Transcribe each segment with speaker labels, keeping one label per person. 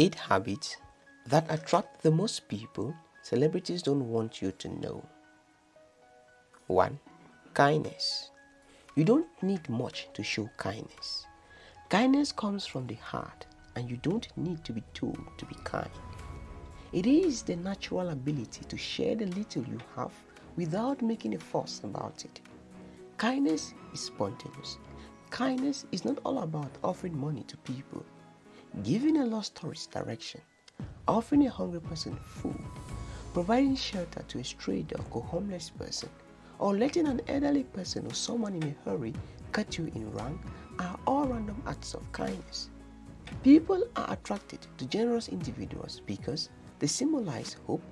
Speaker 1: 8 habits that attract the most people celebrities don't want you to know. 1. Kindness. You don't need much to show kindness. Kindness comes from the heart and you don't need to be told to be kind. It is the natural ability to share the little you have without making a fuss about it. Kindness is spontaneous. Kindness is not all about offering money to people, giving a lost tourist direction, offering a hungry person food, providing shelter to a stray dog or homeless person, or letting an elderly person or someone in a hurry cut you in rank are all random acts of kindness. People are attracted to generous individuals because they symbolize hope,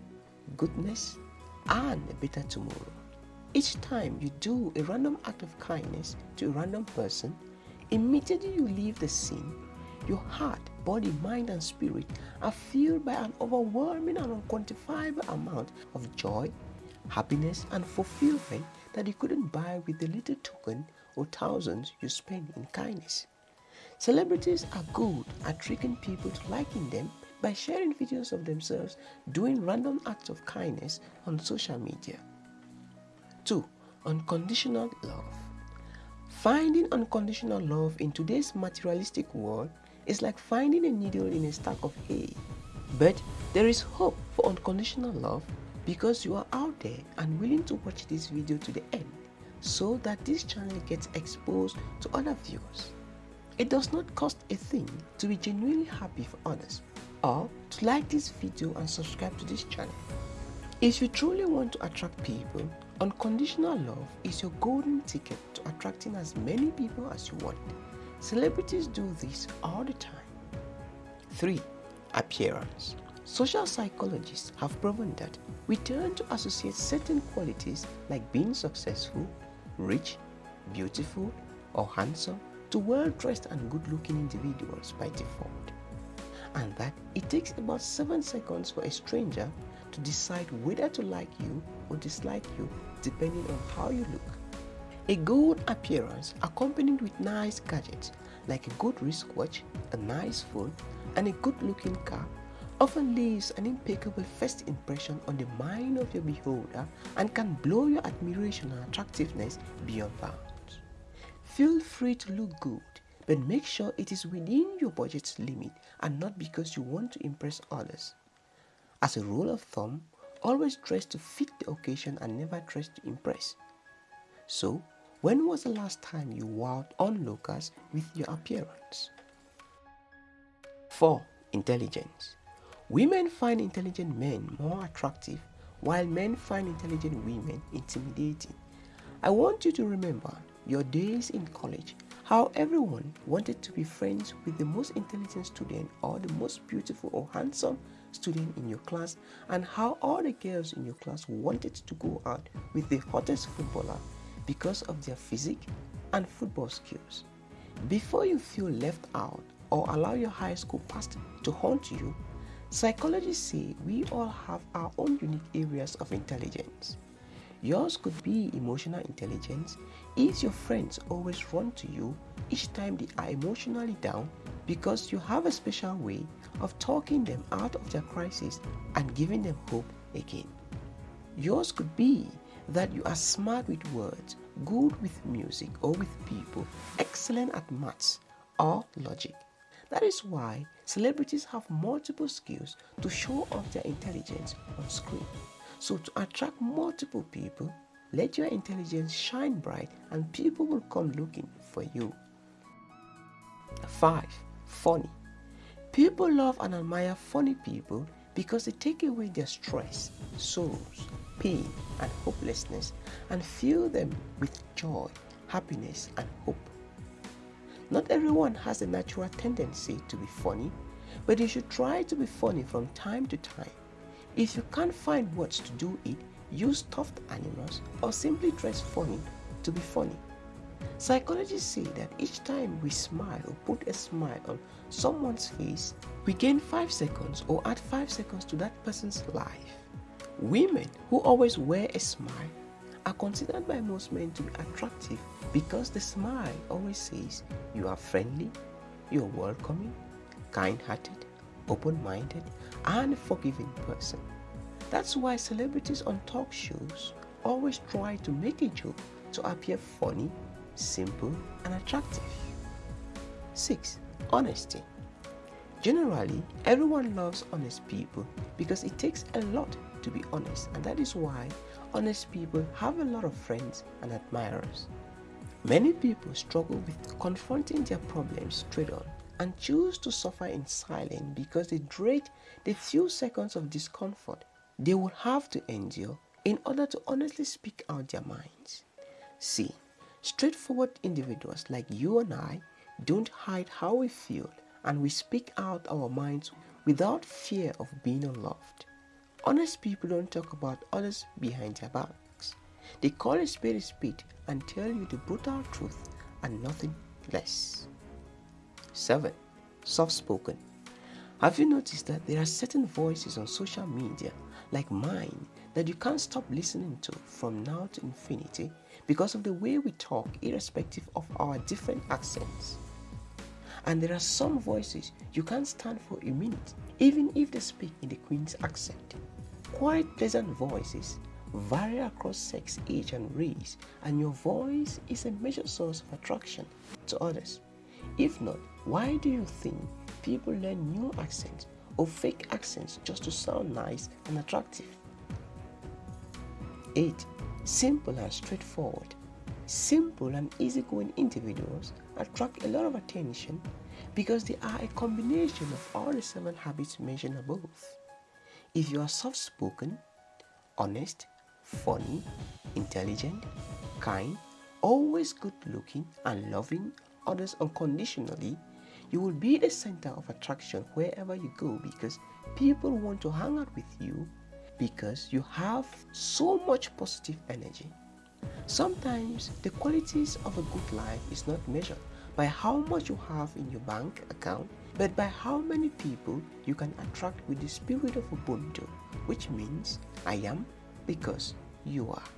Speaker 1: goodness, and a better tomorrow. Each time you do a random act of kindness to a random person, immediately you leave the scene, your heart, body, mind, and spirit are filled by an overwhelming and unquantifiable amount of joy, happiness, and fulfillment that you couldn't buy with the little token or thousands you spend in kindness. Celebrities are good at tricking people to liking them by sharing videos of themselves doing random acts of kindness on social media. 2. Unconditional love. Finding unconditional love in today's materialistic world is like finding a needle in a stack of hay. But there is hope for unconditional love because you are out there and willing to watch this video to the end so that this channel gets exposed to other viewers. It does not cost a thing to be genuinely happy for others or to like this video and subscribe to this channel. If you truly want to attract people, unconditional love is your golden ticket to attracting as many people as you want. Celebrities do this all the time. 3. Appearance Social psychologists have proven that we tend to associate certain qualities like being successful, rich, beautiful, or handsome to well-dressed and good-looking individuals by default. And that it takes about 7 seconds for a stranger to decide whether to like you or dislike you depending on how you look. A good appearance accompanied with nice gadgets like a good wristwatch, a nice phone, and a good-looking car often leaves an impeccable first impression on the mind of your beholder and can blow your admiration and attractiveness beyond bounds. Feel free to look good, but make sure it is within your budget's limit and not because you want to impress others. As a rule of thumb, always dress to fit the occasion and never dress to impress. So, when was the last time you wowed onlookers with your appearance? 4. Intelligence Women find intelligent men more attractive while men find intelligent women intimidating. I want you to remember your days in college, how everyone wanted to be friends with the most intelligent student or the most beautiful or handsome student in your class and how all the girls in your class wanted to go out with the hottest footballer because of their physique and football skills. Before you feel left out or allow your high school past to haunt you, Psychologists say we all have our own unique areas of intelligence. Yours could be emotional intelligence if your friends always run to you each time they are emotionally down because you have a special way of talking them out of their crisis and giving them hope again. Yours could be that you are smart with words, good with music or with people, excellent at maths or logic. That is why celebrities have multiple skills to show off their intelligence on screen. So to attract multiple people, let your intelligence shine bright and people will come looking for you. 5. Funny. People love and admire funny people because they take away their stress, sorrows, pain, and hopelessness and fill them with joy, happiness, and hope. Not everyone has a natural tendency to be funny, but you should try to be funny from time to time. If you can't find words to do it, use stuffed animals or simply dress funny to be funny. Psychologists say that each time we smile or put a smile on someone's face, we gain 5 seconds or add 5 seconds to that person's life. Women who always wear a smile are considered by most men to be attractive because the smile always says you are friendly, you are welcoming, kind-hearted, open minded, and forgiving person. That's why celebrities on talk shows always try to make a joke to appear funny, simple, and attractive. 6. Honesty. Generally, everyone loves honest people because it takes a lot to be honest, and that is why honest people have a lot of friends and admirers. Many people struggle with confronting their problems straight on and choose to suffer in silence because they dread the few seconds of discomfort they will have to endure in order to honestly speak out their minds. See, straightforward individuals like you and I don't hide how we feel and we speak out our minds without fear of being unloved. Honest people don't talk about others behind their backs. They call a spade a spade and tell you the brutal truth and nothing less. 7. Soft spoken. Have you noticed that there are certain voices on social media, like mine, that you can't stop listening to from now to infinity because of the way we talk, irrespective of our different accents? And there are some voices you can't stand for a minute, even if they speak in the Queen's accent. Quite pleasant voices vary across sex, age, and race, and your voice is a major source of attraction to others. If not, why do you think people learn new accents or fake accents just to sound nice and attractive? 8. Simple and straightforward. Simple and easygoing individuals attract a lot of attention because they are a combination of all the seven habits mentioned above. If you are soft spoken, honest, funny, intelligent, kind, always good looking, and loving others unconditionally, you will be the center of attraction wherever you go because people want to hang out with you because you have so much positive energy. Sometimes the qualities of a good life is not measured by how much you have in your bank account, but by how many people you can attract with the spirit of Ubuntu, which means I am because you are.